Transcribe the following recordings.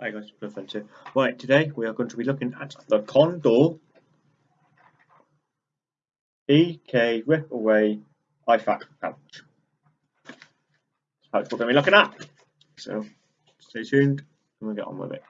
Hi guys, Blue here. Right, today we are going to be looking at the Condor EK Rip Away IFAK pouch. That's what we're going to be looking at. So stay tuned and we'll get on with it.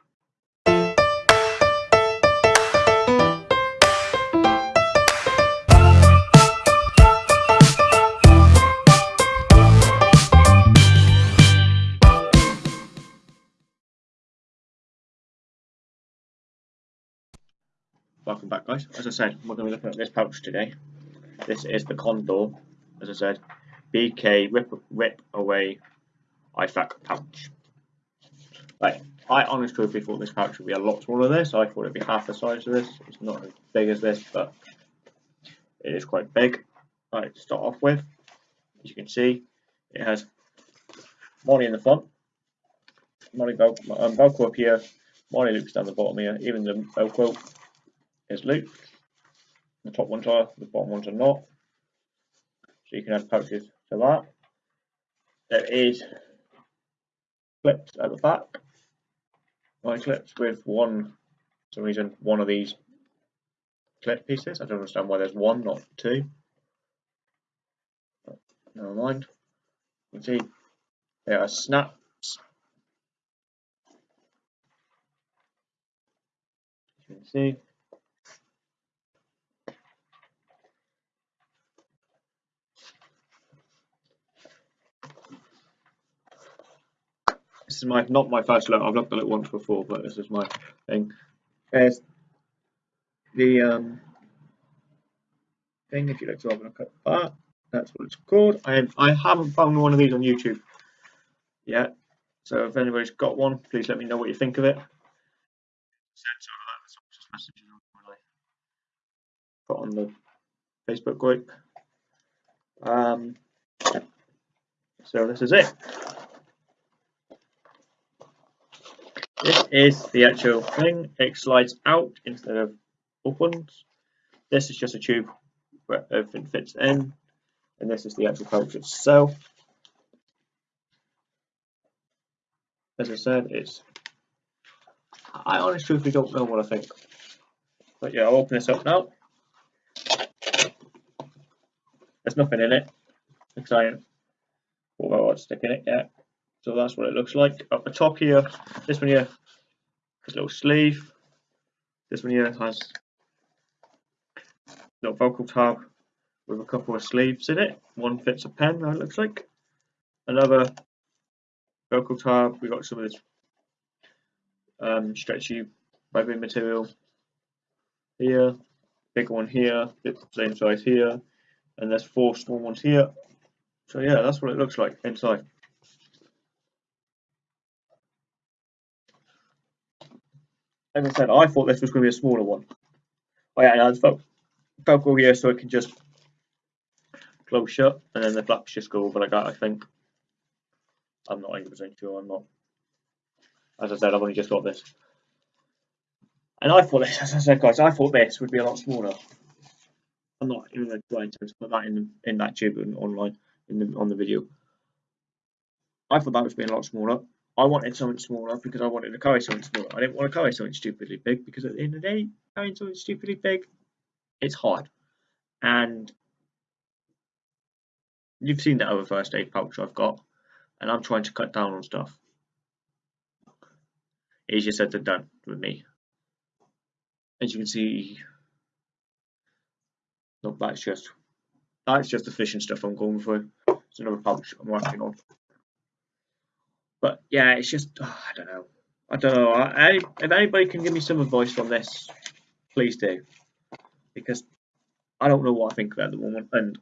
Welcome back guys. As I said, we're going to be looking at this pouch today. This is the Condor, as I said, BK Rip, Rip Away IFAK pouch. Right, I honestly thought this pouch would be a lot smaller than this. I thought it'd be half the size of this. It's not as big as this, but it is quite big. Right, to start off with, as you can see, it has MOLLE in the front, MOLLE um, Velcro up here, MOLLE loops down the bottom here, even the Velcro is looped. The top ones are, the bottom ones are not. So you can add pouches to that. There is clips at the back. My clips with one, some reason, one of these clip pieces. I don't understand why there's one, not two. But never mind. You can see there are snaps. You can see This is my not my first look. I've looked at it once before, but this is my thing. There's the um, thing. If you like to have a look at that, that's what it's called. I I haven't found one of these on YouTube yet. So if anybody's got one, please let me know what you think of it. Put on the Facebook group. Um, so this is it. This is the actual thing. It slides out instead of opens. This is just a tube where everything fits in. And this is the actual pouch itself. As I said, it's I honestly truthfully don't know what I think. But yeah, I'll open this up now. There's nothing in it. Exciting. Although I'd stick in it yet. So that's what it looks like. Up the top here, this one here has a little sleeve. This one here has a little Velcro tab with a couple of sleeves in it. One fits a pen, that looks like. Another Velcro tab, we got some of this um, stretchy webbing material here, big one here, same size here, and there's four small ones here. So yeah, that's what it looks like inside. As I said, I thought this was going to be a smaller one. Oh yeah, and Vel Velcro here so it can just close shut, and then the flaps just go over like that. I think. I'm not 100% sure. I'm not. As I said, I've only just got this. And I thought this, as I said, guys, I thought this would be a lot smaller. I'm not even going to put that in in that tube online in the on the video. I thought that was being a lot smaller. I wanted something smaller because I wanted to carry something smaller. I didn't want to carry something stupidly big because at the end of the day, carrying something stupidly big, it's hard. And you've seen the other first aid pouch I've got, and I'm trying to cut down on stuff. Easier said than done with me. As you can see, look, that's just that's just the fishing stuff I'm going for. It's another pouch I'm working on. But yeah, it's just oh, I don't know. I don't know. I, if anybody can give me some advice on this, please do, because I don't know what I think about the moment, and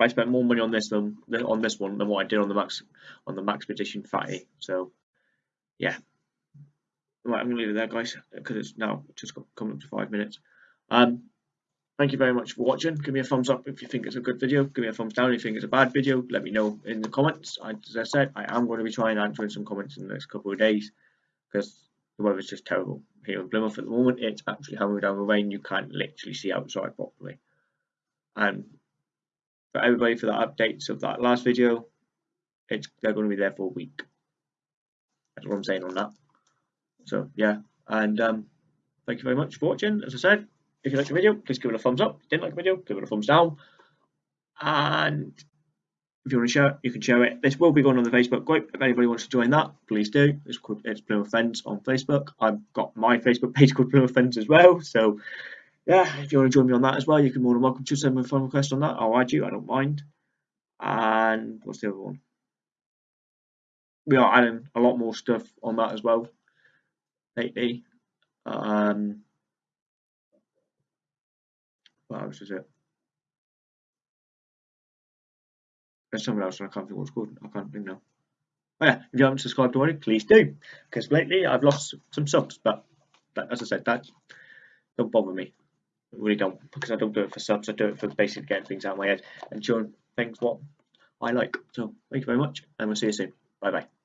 I spent more money on this than on this one than what I did on the max on the Maxpedition Fatty. So yeah, right, I'm gonna leave it there, guys, because it's now just coming up to five minutes. Um, Thank you very much for watching. Give me a thumbs up if you think it's a good video. Give me a thumbs down if you think it's a bad video. Let me know in the comments. As I said, I am going to be trying answering some comments in the next couple of days because the weather's just terrible here in Plymouth at the moment. It's actually hammering down with rain. You can't literally see outside properly. And for everybody for the updates of that last video, it's they're going to be there for a week. That's what I'm saying on that. So yeah, and um, thank you very much for watching. As I said, if you liked the video, please give it a thumbs up. If you didn't like the video, give it a thumbs down. And if you want to share it, you can share it. This will be going on the Facebook group. If anybody wants to join that, please do. It's called it's Plymouth Fens on Facebook. I've got my Facebook page called Plymouth Fens as well. So yeah, if you want to join me on that as well, you can more than welcome to send me a phone request on that. I'll add you. I don't mind. And what's the other one? We are adding a lot more stuff on that as well lately. Um, it? There's something else and I can't think what it's called. I can't think now. Oh yeah, if you haven't subscribed already, please do. Because lately I've lost some subs, but that, as I said, that don't bother me. I really don't, because I don't do it for subs. I do it for basically getting things out of my head and showing things what I like. So thank you very much, and we'll see you soon. Bye bye.